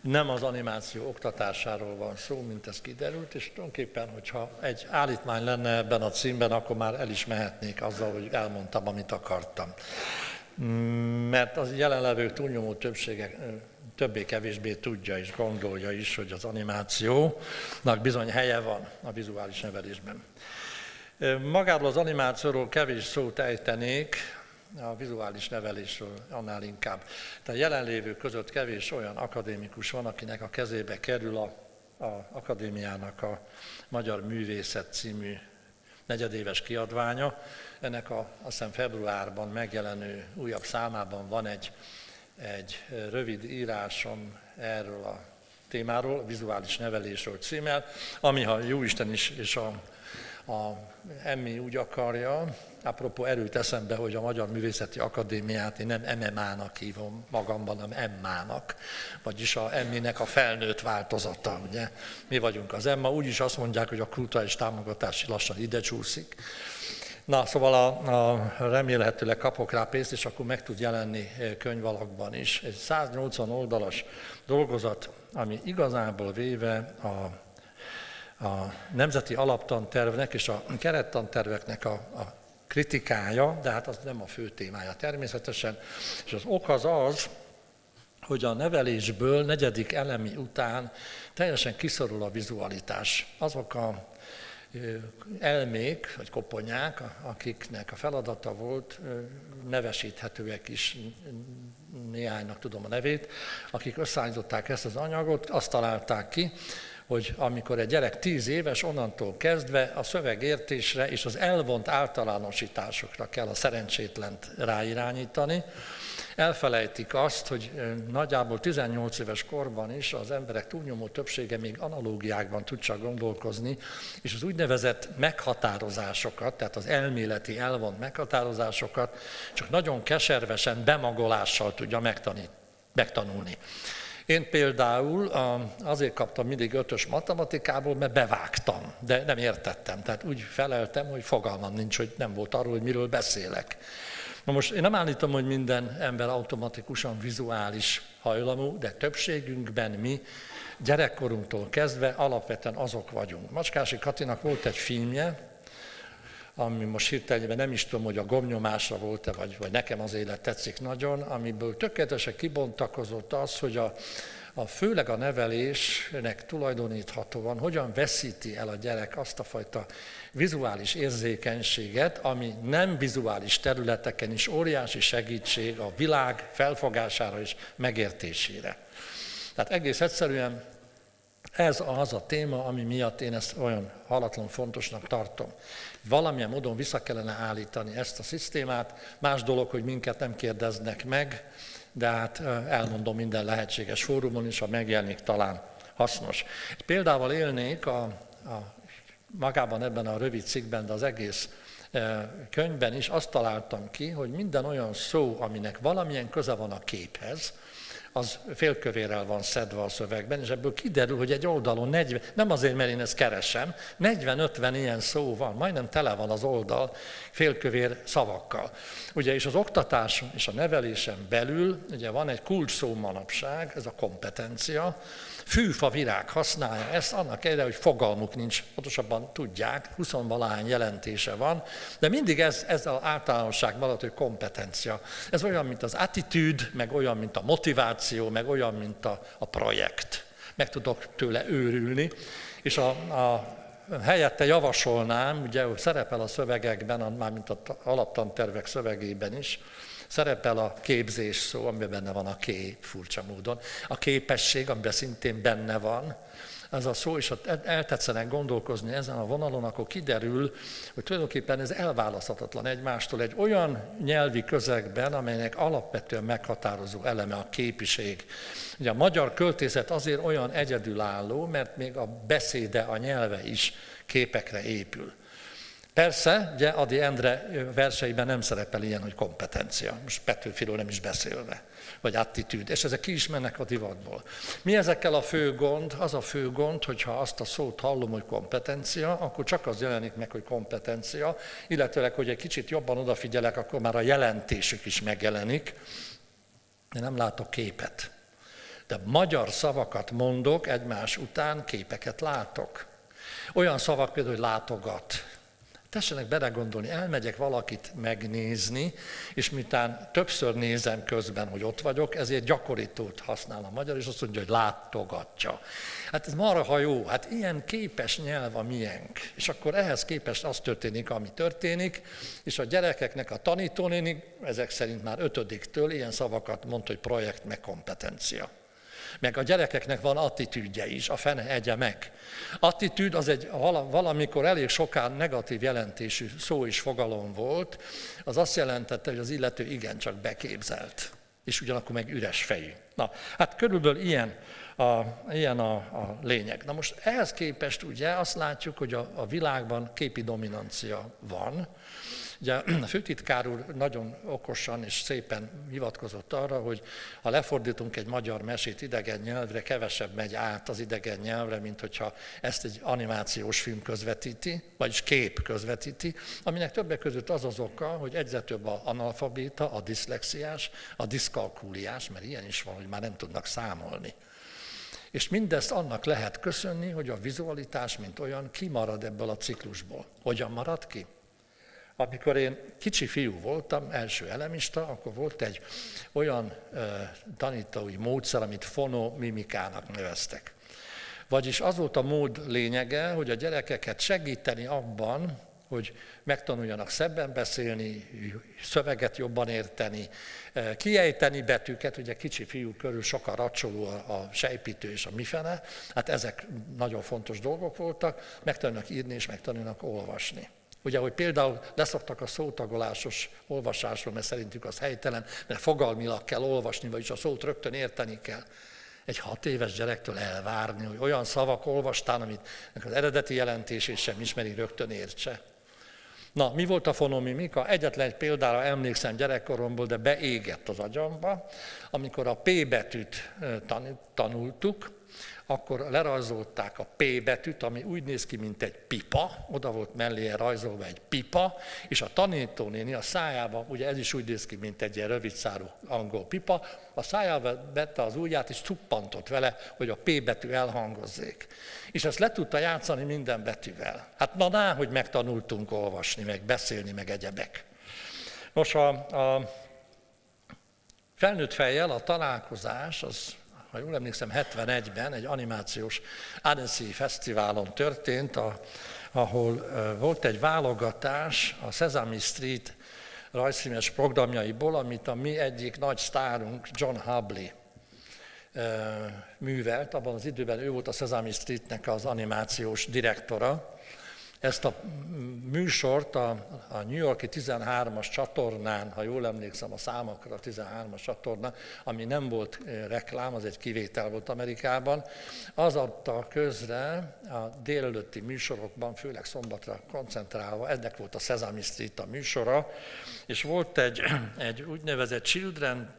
nem az animáció oktatásáról van szó, mint ez kiderült, és tulajdonképpen, hogyha egy állítmány lenne ebben a címben, akkor már el is mehetnék azzal, hogy elmondtam, amit akartam. Mert az jelenlevő túlnyomó többsége többé-kevésbé tudja és gondolja is, hogy az animációnak bizony helye van a vizuális nevelésben. Magáról az animációról kevés szót ejtenék, a vizuális nevelésről annál inkább. Tehát jelenlévő között kevés olyan akadémikus van, akinek a kezébe kerül a, a akadémiának a Magyar Művészet című negyedéves kiadványa. Ennek a, azt hiszem februárban megjelenő újabb számában van egy, egy rövid írásom erről a témáról, a vizuális nevelésről címmel, ami ha Jóisten is és a, a Emmi úgy akarja, Apropó erőt eszembe, hogy a Magyar Művészeti Akadémiát én nem MMA-nak hívom magamban, hanem Emmának, vagyis a Emminek a felnőtt változata, ugye. Mi vagyunk az Emma, úgyis azt mondják, hogy a kulturális támogatási lassan ide csúszik. Na, szóval a, a, remélhetőleg kapok rá pénzt, és akkor meg tud jelenni eh, könyvalakban is. Egy 180 oldalas dolgozat, ami igazából véve a, a nemzeti alaptantervnek és a kerettanterveknek a, a kritikája, de hát az nem a fő témája természetesen. És az ok az az, hogy a nevelésből negyedik elemi után teljesen kiszorul a vizualitás. Azok a elmék, vagy koponyák, akiknek a feladata volt, nevesíthetőek is, néhánynak tudom a nevét, akik összeállították ezt az anyagot, azt találták ki, hogy amikor egy gyerek tíz éves, onnantól kezdve a szövegértésre és az elvont általánosításokra kell a szerencsétlent ráirányítani. Elfelejtik azt, hogy nagyjából 18 éves korban is az emberek túlnyomó többsége még analógiákban tud csak gondolkozni, és az úgynevezett meghatározásokat, tehát az elméleti elvont meghatározásokat csak nagyon keservesen, bemagolással tudja megtanulni. Én például azért kaptam mindig ötös matematikából, mert bevágtam, de nem értettem. Tehát úgy feleltem, hogy fogalmam nincs, hogy nem volt arról, hogy miről beszélek. Na most én nem állítom, hogy minden ember automatikusan vizuális hajlamú, de többségünkben mi gyerekkorunktól kezdve alapvetően azok vagyunk. Macskási Katinak volt egy filmje, ami most hirtelenben nem is tudom, hogy a gomnyomásra volt-e, vagy, vagy nekem az élet tetszik nagyon, amiből tökéletesen kibontakozott az, hogy a, a főleg a nevelésnek tulajdoníthatóan hogyan veszíti el a gyerek azt a fajta vizuális érzékenységet, ami nem vizuális területeken is óriási segítség a világ felfogására és megértésére. Tehát egész egyszerűen ez az a téma, ami miatt én ezt olyan halatlan fontosnak tartom. Valamilyen módon vissza kellene állítani ezt a szisztémát. Más dolog, hogy minket nem kérdeznek meg, de hát elmondom minden lehetséges fórumon is, ha megjelenik talán hasznos. Példával élnék a, a magában ebben a rövid cikkben, de az egész könyvben is azt találtam ki, hogy minden olyan szó, aminek valamilyen köze van a képhez, az félkövérrel van szedve a szövegben, és ebből kiderül, hogy egy oldalon 40, nem azért, mert én ezt keresem, 40-50 ilyen szó van, majdnem tele van az oldal félkövér szavakkal. Ugye, és az oktatás és a nevelésen belül, ugye van egy kulcs szó manapság, ez a kompetencia, fűfa virág használja ezt, annak ellenére, hogy fogalmuk nincs, pontosabban tudják, 20 valahány jelentése van, de mindig ez, ez az általánosság maradt, hogy kompetencia. Ez olyan, mint az attitűd, meg olyan, mint a motiváció, meg olyan, mint a, a projekt. Meg tudok tőle őrülni, és a, a helyette javasolnám, ugye szerepel a szövegekben, mármint az alaptantervek szövegében is, Szerepel a képzés szó, amiben benne van a kép, furcsa módon. A képesség, amiben szintén benne van, ez a szó, és ha eltetszenek gondolkozni ezen a vonalon, akkor kiderül, hogy tulajdonképpen ez elválaszthatatlan egymástól egy olyan nyelvi közegben, amelynek alapvetően meghatározó eleme a képiség. Ugye a magyar költészet azért olyan egyedülálló, mert még a beszéde, a nyelve is képekre épül. Persze, ugye Adi Endre verseiben nem szerepel ilyen, hogy kompetencia, most Petőfiről nem is beszélve, vagy attitűd, és ezek ki is mennek a divatból. Mi ezekkel a fő gond? Az a fő gond, hogyha azt a szót hallom, hogy kompetencia, akkor csak az jelenik meg, hogy kompetencia, illetőleg, hogy egy kicsit jobban odafigyelek, akkor már a jelentésük is megjelenik, de nem látok képet. De magyar szavakat mondok, egymás után képeket látok. Olyan szavak például, hogy látogat, Tessenek belegondolni, elmegyek valakit megnézni, és miután többször nézem közben, hogy ott vagyok, ezért gyakorítót használ a magyar, és azt mondja, hogy látogatja. Hát ez marha jó, hát ilyen képes nyelv a miénk. És akkor ehhez képest az történik, ami történik, és a gyerekeknek a tanítónéni, ezek szerint már ötödiktől ilyen szavakat mond, hogy projekt meg kompetencia. Meg a gyerekeknek van attitűdje is, a fene egye meg. Attitűd az egy valamikor elég sokán negatív jelentésű szó és fogalom volt, az azt jelentette, hogy az illető igencsak beképzelt, és ugyanakkor meg üres fejű. Na, hát körülbelül ilyen a, ilyen a, a lényeg. Na most ehhez képest ugye azt látjuk, hogy a, a világban képi dominancia van, Ugye a főtitkár úr nagyon okosan és szépen hivatkozott arra, hogy ha lefordítunk egy magyar mesét idegen nyelvre, kevesebb megy át az idegen nyelvre, mint hogyha ezt egy animációs film közvetíti, vagyis kép közvetíti, aminek többek között az az oka, hogy egyre több a analfabéta, a diszlexiás, a diszkalkúliás, mert ilyen is van, hogy már nem tudnak számolni. És mindezt annak lehet köszönni, hogy a vizualitás, mint olyan, kimarad ebből a ciklusból. Hogyan marad ki? Amikor én kicsi fiú voltam, első elemista, akkor volt egy olyan tanítói módszer, amit fonomimikának neveztek. Vagyis az volt a mód lényege, hogy a gyerekeket segíteni abban, hogy megtanuljanak szebben beszélni, szöveget jobban érteni, kiejteni betűket, ugye kicsi fiú körül sokkal racsoló a sejpítő és a mifene, hát ezek nagyon fontos dolgok voltak, megtanulnak írni és megtanulnak olvasni. Ugye, hogy például leszoktak a szótagolásos olvasásról, mert szerintük az helytelen, mert fogalmilag kell olvasni, vagyis a szót rögtön érteni kell. Egy hat éves gyerektől elvárni, hogy olyan szavak olvastán, amit az eredeti jelentését sem ismeri, rögtön értse. Na, mi volt a fonomimika? Egyetlen egy példára emlékszem gyerekkoromból, de beégett az agyamba, amikor a P betűt tanultuk, akkor lerajzolták a P betűt, ami úgy néz ki, mint egy pipa, oda volt mellé rajzolva egy pipa, és a tanítónéni a szájába, ugye ez is úgy néz ki, mint egy ilyen rövidszárú angol pipa, a szájába vette az ujját, és cuppantott vele, hogy a P betű elhangozzék. És ezt le tudta játszani minden betűvel. Hát na, ná, hogy megtanultunk olvasni, meg beszélni, meg egyebek. Nos, a, a felnőtt fejjel a találkozás az ha jól emlékszem, 71-ben egy animációs Annecy Fesztiválon történt, a, ahol volt egy válogatás a Sesame Street rajzfilmes programjaiból, amit a mi egyik nagy sztárunk, John Hubley művelt. Abban az időben ő volt a Sesame Streetnek az animációs direktora, ezt a műsort a, a New Yorki 13-as csatornán, ha jól emlékszem a számokra, a 13-as csatorna, ami nem volt eh, reklám, az egy kivétel volt Amerikában, az adta közre a délelőtti műsorokban, főleg szombatra koncentrálva, ennek volt a Sesame Street a műsora, és volt egy, egy úgynevezett Children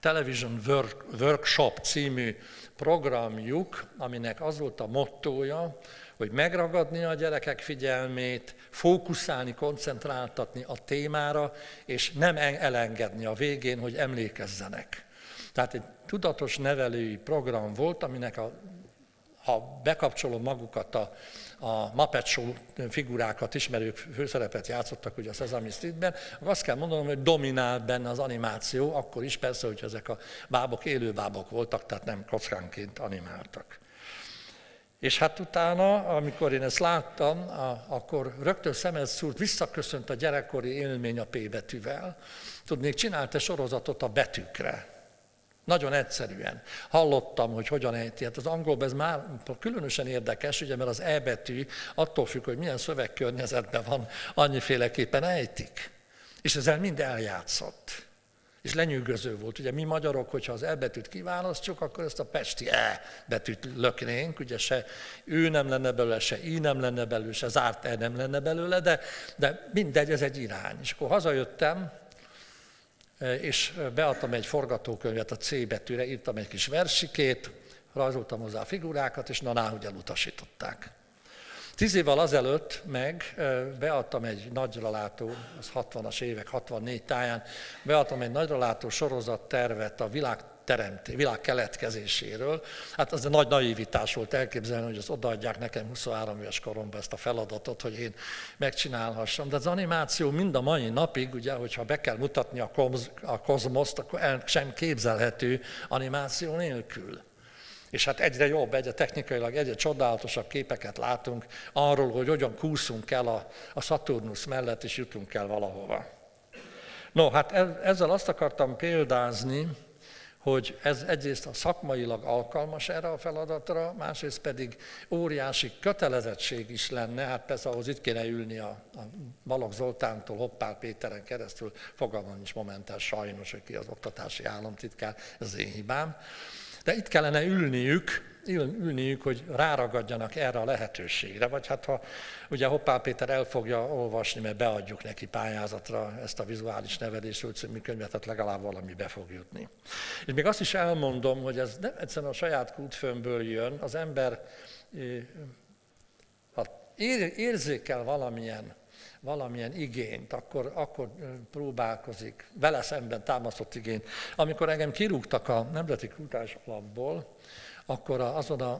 Television Work, Workshop című programjuk, aminek az volt a mottója, hogy megragadni a gyerekek figyelmét, fókuszálni, koncentráltatni a témára, és nem elengedni a végén, hogy emlékezzenek. Tehát egy tudatos nevelői program volt, aminek a, ha bekapcsolom magukat a, a Muppet Show figurákat ismerők főszerepet játszottak ugye a Sesame Streetben, azt kell mondanom, hogy dominált benne az animáció, akkor is persze, hogy ezek a bábok élő bábok voltak, tehát nem kockánként animáltak. És hát utána, amikor én ezt láttam, akkor rögtön szemet szúrt, visszaköszönt a gyerekkori élmény a P betűvel. Tudnék, csinált egy sorozatot a betűkre. Nagyon egyszerűen. Hallottam, hogy hogyan ejti. Hát az angolban ez már különösen érdekes, ugye, mert az E betű attól függ, hogy milyen szövegkörnyezetben van, annyiféleképpen ejtik. És ezzel mind eljátszott. És lenyűgöző volt. Ugye mi magyarok, hogyha az E betűt kiválasztjuk, akkor ezt a pesti E betűt löknénk, ugye se ő nem lenne belőle, se I nem lenne belőle, se zárt E nem lenne belőle, de, de mindegy, ez egy irány. És akkor hazajöttem, e, és beadtam egy forgatókönyvet a C betűre, írtam egy kis versikét, rajzoltam hozzá a figurákat, és na, hogy elutasították. Tíz évvel azelőtt meg beadtam egy nagyra látó, az 60-as évek, 64 táján, beadtam egy nagyra látó sorozat tervet a világ teremté, világ keletkezéséről. Hát az a nagy naivitás volt elképzelni, hogy az odaadják nekem 23 éves koromban ezt a feladatot, hogy én megcsinálhassam. De az animáció mind a mai napig, ugye, hogyha be kell mutatni a, koz, a kozmoszt, akkor el sem képzelhető animáció nélkül. És hát egyre jobb, egyre technikailag egyre csodálatosabb képeket látunk arról, hogy hogyan kúszunk el a, a Saturnus mellett, és jutunk el valahova. No, hát ezzel azt akartam példázni, hogy ez egyrészt a szakmailag alkalmas erre a feladatra, másrészt pedig óriási kötelezettség is lenne, hát persze ahhoz itt kéne ülni a, a Balogh Zoltántól Hoppál Péteren keresztül, fogalmam is momentán sajnos, hogy ki az oktatási államtitkár, ez az én hibám, de itt kellene ülniük, ülniük, hogy ráragadjanak erre a lehetőségre, vagy hát ha ugye Hoppál Péter el fogja olvasni, mert beadjuk neki pályázatra ezt a vizuális nevelésről című könyvet, tehát legalább valami be fog jutni. És még azt is elmondom, hogy ez nem egyszerűen a saját kútfőmből jön, az ember ha érzékel valamilyen valamilyen igényt, akkor, akkor próbálkozik, vele szemben támasztott igényt. Amikor engem kirúgtak a Nemzeti Kultúrás Alapból, akkor azon a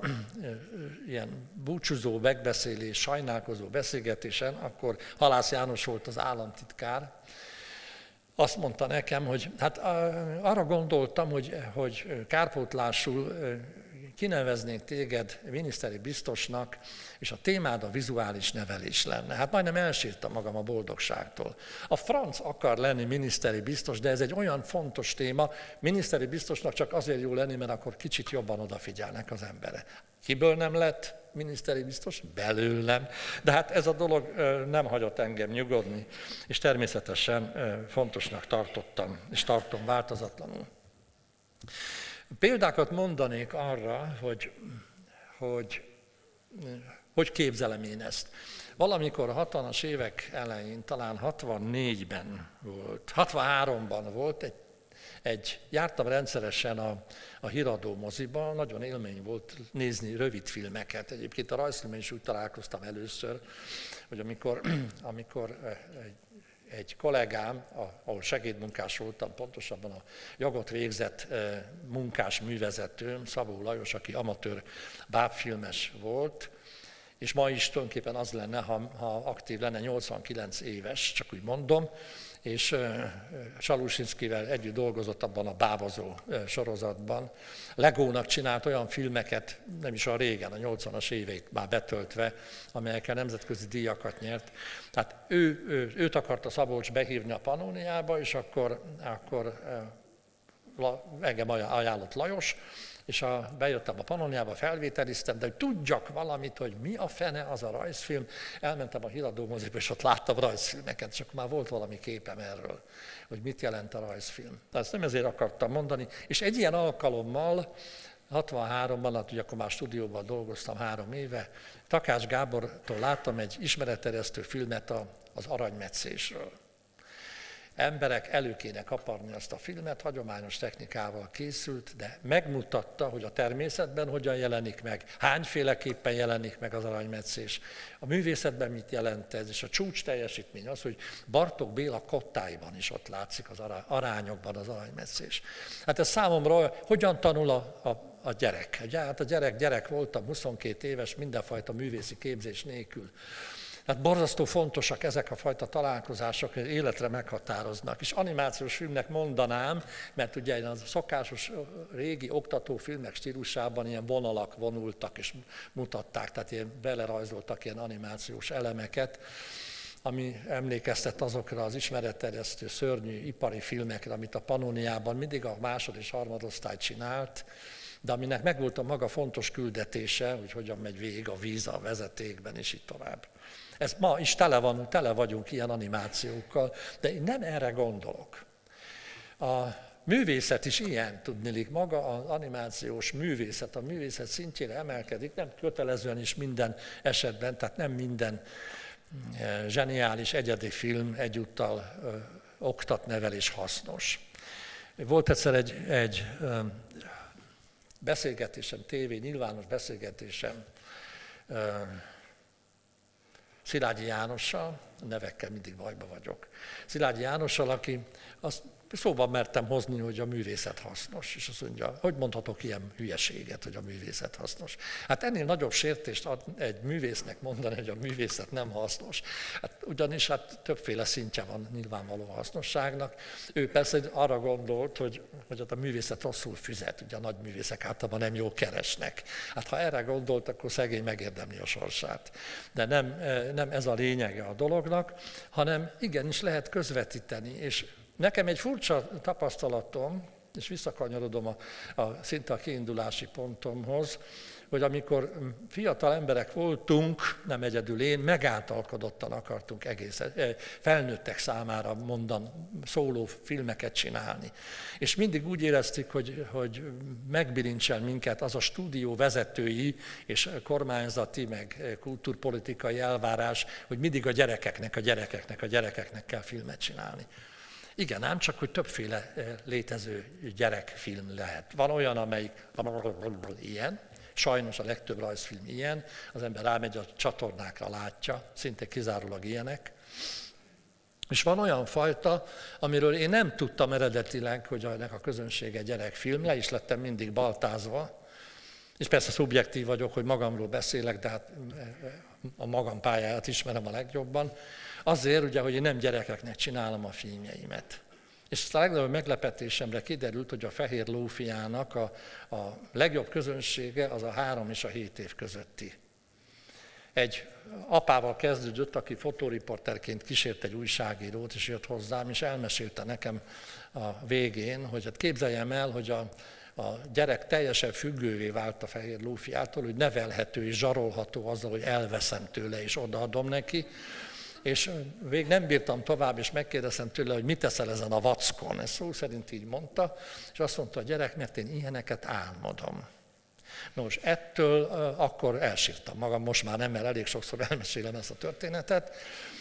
ilyen búcsúzó megbeszélés, sajnálkozó beszélgetésen, akkor Halász János volt az államtitkár, azt mondta nekem, hogy hát arra gondoltam, hogy, hogy kárpótlásul kineveznék téged miniszteri biztosnak, és a témád a vizuális nevelés lenne. Hát majdnem elsírtam magam a boldogságtól. A franc akar lenni miniszteri biztos, de ez egy olyan fontos téma, miniszteri biztosnak csak azért jó lenni, mert akkor kicsit jobban odafigyelnek az embere. Kiből nem lett miniszteri biztos? Belőlem. De hát ez a dolog nem hagyott engem nyugodni, és természetesen fontosnak tartottam, és tartom változatlanul. Példákat mondanék arra, hogy hogy, hogy képzelem én ezt. Valamikor a 60-as évek elején, talán 64-ben volt, 63-ban volt egy egy, jártam rendszeresen a, a híradó moziba, nagyon élmény volt nézni rövid filmeket. Egyébként a rajzfilmen is úgy találkoztam először, hogy amikor, amikor egy egy kollégám, ahol segédmunkás voltam, pontosabban a jogot végzett munkás művezetőm, Szabó Lajos, aki amatőr bábfilmes volt, és ma is tulajdonképpen az lenne, ha, ha aktív lenne, 89 éves, csak úgy mondom, és Salusinszkivel együtt dolgozott abban a bávazó sorozatban. Legónak csinált olyan filmeket, nem is a régen, a 80-as éveit már betöltve, amelyekkel nemzetközi díjakat nyert. Tehát ő, ő, őt akarta Szabolcs behívni a Panóniába, és akkor, akkor engem ajánlott Lajos, és a, bejöttem a Panoniába, felvételiztem, de hogy tudjak valamit, hogy mi a fene az a rajzfilm, elmentem a híradó moziba, és ott láttam rajzfilmeket, csak már volt valami képem erről, hogy mit jelent a rajzfilm. De ezt nem ezért akartam mondani. És egy ilyen alkalommal, 63-ban, hát ugye akkor már stúdióban dolgoztam három éve, Takács Gábortól láttam egy ismeretterjesztő filmet az aranymetszésről emberek elő kéne kaparni azt a filmet, hagyományos technikával készült, de megmutatta, hogy a természetben hogyan jelenik meg, hányféleképpen jelenik meg az aranymetszés, a művészetben mit jelent ez, és a csúcs teljesítmény az, hogy Bartok Béla kottáiban is ott látszik az arányokban az aranymetszés. Hát ez számomra hogyan tanul a, a a gyerek. Hát a gyerek gyerek voltam, 22 éves, mindenfajta művészi képzés nélkül. Tehát borzasztó fontosak ezek a fajta találkozások, hogy életre meghatároznak. És animációs filmnek mondanám, mert ugye a szokásos régi oktatófilmek stílusában ilyen vonalak vonultak és mutatták, tehát ilyen belerajzoltak ilyen animációs elemeket, ami emlékeztet azokra az ismeretterjesztő szörnyű ipari filmekre, amit a Panoniában mindig a másod és harmadosztály csinált, de aminek megvolt a maga fontos küldetése, hogy hogyan megy végig a víz a vezetékben, és így tovább. Ez ma is tele, van, tele vagyunk ilyen animációkkal, de én nem erre gondolok. A művészet is ilyen, tudnilik, maga az animációs művészet, a művészet szintjére emelkedik, nem kötelezően is minden esetben, tehát nem minden e, zseniális egyedi film egyúttal ö, oktat, nevel és hasznos. Volt egyszer egy, egy ö, beszélgetésem, tévé, nyilvános beszélgetésem, Szilágyi Jánossal, nevekkel mindig bajba vagyok. Szilágyi Jánossal, aki azt szóban mertem hozni, hogy a művészet hasznos. És azt mondja, hogy mondhatok ilyen hülyeséget, hogy a művészet hasznos. Hát ennél nagyobb sértést ad egy művésznek mondani, hogy a művészet nem hasznos. Hát ugyanis hát többféle szintje van nyilvánvaló hasznosságnak. Ő persze arra gondolt, hogy, hogy a művészet rosszul füzet, ugye a nagy művészek általában nem jól keresnek. Hát ha erre gondolt, akkor szegény megérdemli a sorsát. De nem, eh, nem ez a lényege a dolognak, hanem igenis lehet közvetíteni, és Nekem egy furcsa tapasztalatom, és visszakanyarodom a, a, szinte a kiindulási pontomhoz, hogy amikor fiatal emberek voltunk, nem egyedül én, megáltalkodottan akartunk egész eh, felnőttek számára mondan szóló filmeket csinálni. És mindig úgy éreztük, hogy, hogy megbilincsel minket az a stúdió vezetői és kormányzati, meg kulturpolitikai elvárás, hogy mindig a gyerekeknek, a gyerekeknek, a gyerekeknek kell filmet csinálni. Igen, ám csak, hogy többféle eh, létező gyerekfilm lehet. Van olyan, amelyik ilyen, sajnos a legtöbb rajzfilm ilyen, az ember rámegy a csatornákra, látja, szinte kizárólag ilyenek. És van olyan fajta, amiről én nem tudtam eredetileg, hogy ennek a közönsége gyerekfilm, le is lettem mindig baltázva, és persze szubjektív vagyok, hogy magamról beszélek, de hát eh, eh, a magam pályáját ismerem a legjobban. Azért, ugye, hogy én nem gyerekeknek csinálom a filmjeimet. És a legnagyobb meglepetésemre kiderült, hogy a fehér lófiának a, a legjobb közönsége az a három és a hét év közötti. Egy apával kezdődött, aki fotóriporterként kísért egy újságírót, és jött hozzám, és elmesélte nekem a végén, hogy hát képzeljem el, hogy a, a gyerek teljesen függővé vált a fehér lófiától, hogy nevelhető és zsarolható azzal, hogy elveszem tőle és odaadom neki, és végig nem bírtam tovább, és megkérdeztem tőle, hogy mit teszel ezen a vackon. Ez szó szerint így mondta, és azt mondta a gyerek, mert én ilyeneket álmodom. Nos, ettől akkor elsírtam magam, most már nem, mert elég sokszor elmesélem ezt a történetet,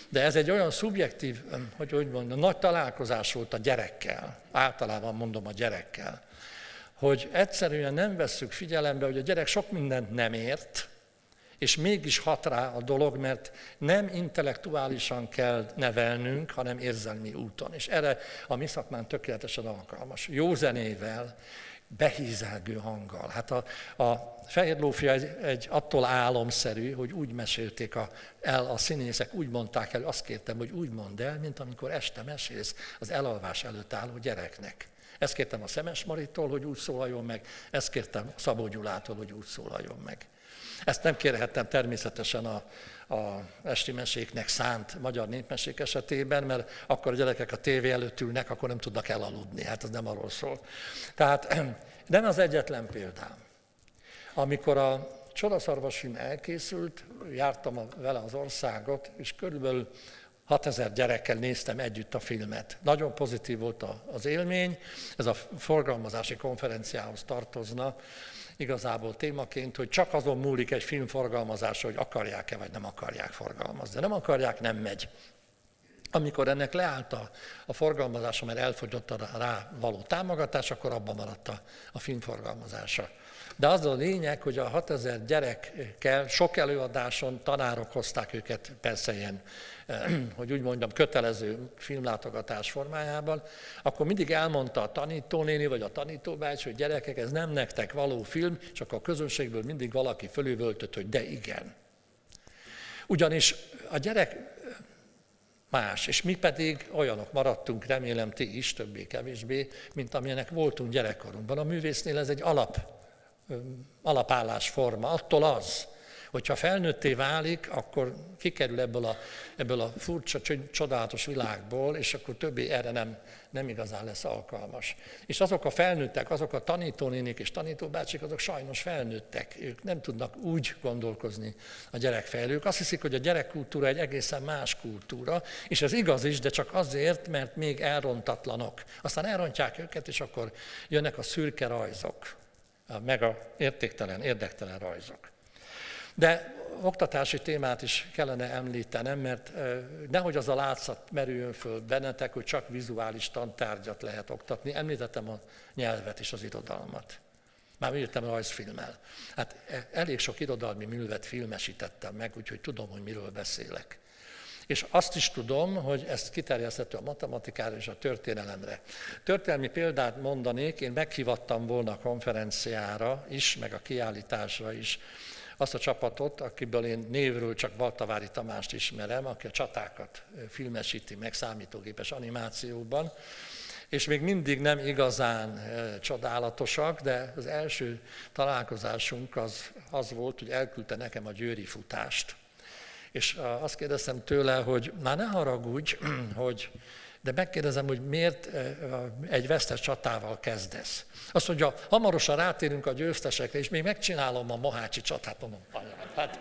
de ez egy olyan szubjektív, hogy úgy mondjam, nagy találkozás volt a gyerekkel, általában mondom a gyerekkel, hogy egyszerűen nem vesszük figyelembe, hogy a gyerek sok mindent nem ért, és mégis hat rá a dolog, mert nem intellektuálisan kell nevelnünk, hanem érzelmi úton. És erre a mi szakmán tökéletesen alkalmas. Jó zenével, behízelgő hanggal. Hát a, a Fehér Lófia egy, egy attól álomszerű, hogy úgy mesélték a, el a színészek, úgy mondták el, azt kértem, hogy úgy mondd el, mint amikor este mesélsz az elalvás előtt álló gyereknek. Ezt kértem a Szemes Maritól, hogy úgy szólaljon meg, ezt kértem Szabó Gyulától, hogy úgy szólaljon meg. Ezt nem kérhettem természetesen a, a esti meséknek szánt magyar népmesék esetében, mert akkor a gyerekek a tévé előtt ülnek, akkor nem tudnak elaludni. Hát ez nem arról szól. Tehát nem az egyetlen példám. Amikor a Csodaszarvasfilm elkészült, jártam vele az országot, és körülbelül 6000 gyerekkel néztem együtt a filmet. Nagyon pozitív volt az élmény, ez a forgalmazási konferenciához tartozna, igazából témaként, hogy csak azon múlik egy film forgalmazása, hogy akarják-e vagy nem akarják forgalmazni. De nem akarják, nem megy. Amikor ennek leállt a, a forgalmazása, mert elfogyott a rá való támogatás, akkor abban maradt a, a film forgalmazása. De az a lényeg, hogy a 6000 gyerekkel sok előadáson tanárok hozták őket, persze ilyen, hogy úgy mondjam, kötelező filmlátogatás formájában, akkor mindig elmondta a tanítónéni vagy a tanítóbács, hogy gyerekek, ez nem nektek való film, csak a közönségből mindig valaki fölüvöltött, hogy de igen. Ugyanis a gyerek más, és mi pedig olyanok maradtunk, remélem ti is, többé-kevésbé, mint amilyenek voltunk gyerekkorunkban. A művésznél ez egy alap alapállásforma, attól az, hogyha felnőtté válik, akkor kikerül ebből a, ebből a furcsa, csodálatos világból, és akkor többé erre nem, nem igazán lesz alkalmas. És azok a felnőttek, azok a tanítónénik és tanítóbácsik, azok sajnos felnőttek. Ők nem tudnak úgy gondolkozni a gyerekfejlők. Azt hiszik, hogy a gyerekkultúra egy egészen más kultúra, és ez igaz is, de csak azért, mert még elrontatlanok. Aztán elrontják őket, és akkor jönnek a szürke rajzok meg a értéktelen, érdektelen rajzok. De oktatási témát is kellene említenem, mert nehogy az a látszat merüljön föl bennetek, hogy csak vizuális tantárgyat lehet oktatni. Említettem a nyelvet és az irodalmat. Már írtam rajzfilmmel. Hát e, elég sok irodalmi művet filmesítettem meg, úgyhogy tudom, hogy miről beszélek. És azt is tudom, hogy ezt kiterjeszthető a matematikára és a történelemre. Történelmi példát mondanék, én meghívattam volna a konferenciára is, meg a kiállításra is azt a csapatot, akiből én névről csak Baltavári Tamást ismerem, aki a csatákat filmesíti meg számítógépes animációban, és még mindig nem igazán csodálatosak, de az első találkozásunk az, az volt, hogy elküldte nekem a győri futást. És azt kérdeztem tőle, hogy már ne haragudj, hogy de megkérdezem, hogy miért egy vesztes csatával kezdesz. Azt mondja, hamarosan rátérünk a győztesekre, és még megcsinálom a Mohácsi csatát. Mondom, hát,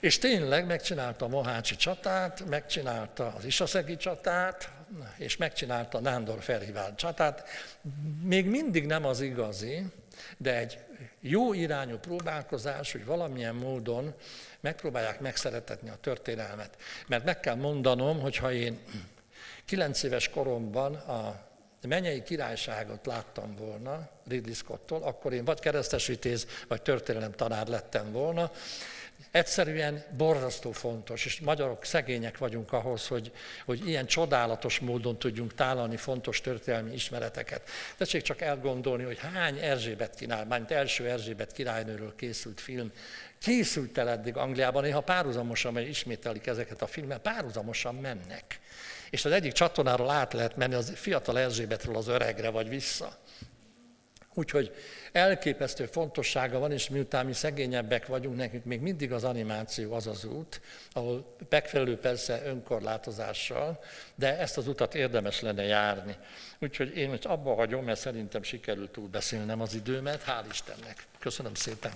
és tényleg megcsinálta a Mohácsi csatát, megcsinálta az Isaszegi csatát, és megcsinálta Nándor felhívált csatát. Még mindig nem az igazi, de egy jó irányú próbálkozás, hogy valamilyen módon megpróbálják megszeretetni a történelmet. Mert meg kell mondanom, hogy ha én kilenc éves koromban a mennyei királyságot láttam volna Ridley Scott-tól, akkor én vagy keresztesítész, vagy történelem tanár lettem volna, Egyszerűen borzasztó fontos, és magyarok szegények vagyunk ahhoz, hogy, hogy ilyen csodálatos módon tudjunk tálalni fontos történelmi ismereteket. Tessék csak elgondolni, hogy hány Erzsébet király, mint első Erzsébet királynőről készült film, készült el eddig Angliában, néha párhuzamosan, mert ismételik ezeket a filmet, párhuzamosan mennek. És az egyik csatornáról át lehet menni az fiatal Erzsébetről az öregre, vagy vissza. Úgyhogy elképesztő fontossága van, és miután mi szegényebbek vagyunk, nekünk még mindig az animáció az az út, ahol megfelelő persze önkorlátozással, de ezt az utat érdemes lenne járni. Úgyhogy én most abba hagyom, mert szerintem sikerült túlbeszélnem az időmet, hál' Istennek. Köszönöm szépen.